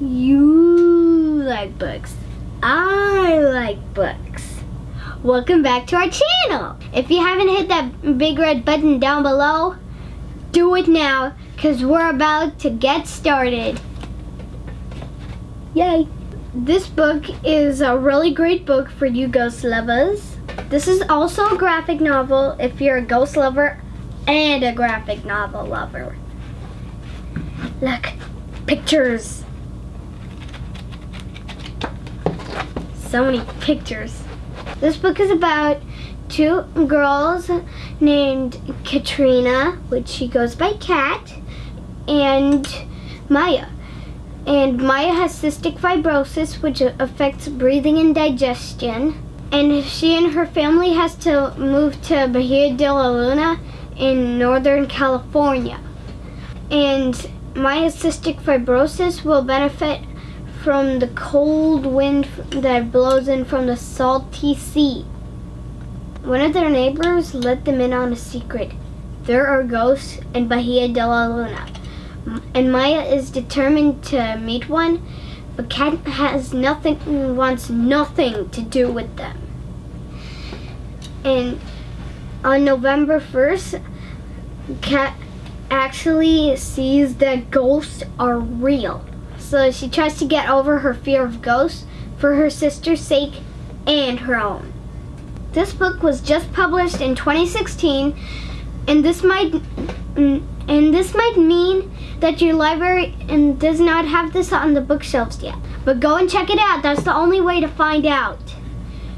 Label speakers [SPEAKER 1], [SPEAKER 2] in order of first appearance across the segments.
[SPEAKER 1] You like books. I like books. Welcome back to our channel. If you haven't hit that big red button down below, do it now because we're about to get started. Yay. This book is a really great book for you ghost lovers. This is also a graphic novel if you're a ghost lover and a graphic novel lover. Look, pictures. So many pictures. This book is about two girls named Katrina, which she goes by Kat, and Maya. And Maya has cystic fibrosis, which affects breathing and digestion. And she and her family has to move to Bahia de la Luna in Northern California. And Maya's cystic fibrosis will benefit from the cold wind that blows in from the salty sea. One of their neighbors let them in on a secret. There are ghosts in Bahia de la Luna. And Maya is determined to meet one, but Kat has nothing, wants nothing to do with them. And on November 1st, Kat actually sees that ghosts are real so she tries to get over her fear of ghosts for her sister's sake and her own. This book was just published in 2016 and this might and this might mean that your library and does not have this on the bookshelves yet. But go and check it out. That's the only way to find out.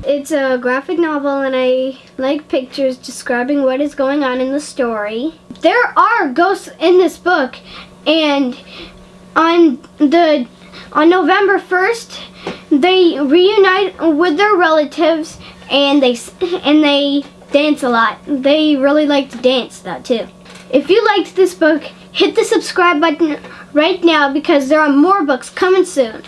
[SPEAKER 1] It's a graphic novel and I like pictures describing what is going on in the story. There are ghosts in this book and on the on November 1st, they reunite with their relatives and they and they dance a lot. They really like to dance though too. If you liked this book, hit the subscribe button right now because there are more books coming soon.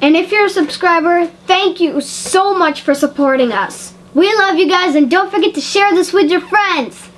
[SPEAKER 1] And if you're a subscriber, thank you so much for supporting us. We love you guys and don't forget to share this with your friends.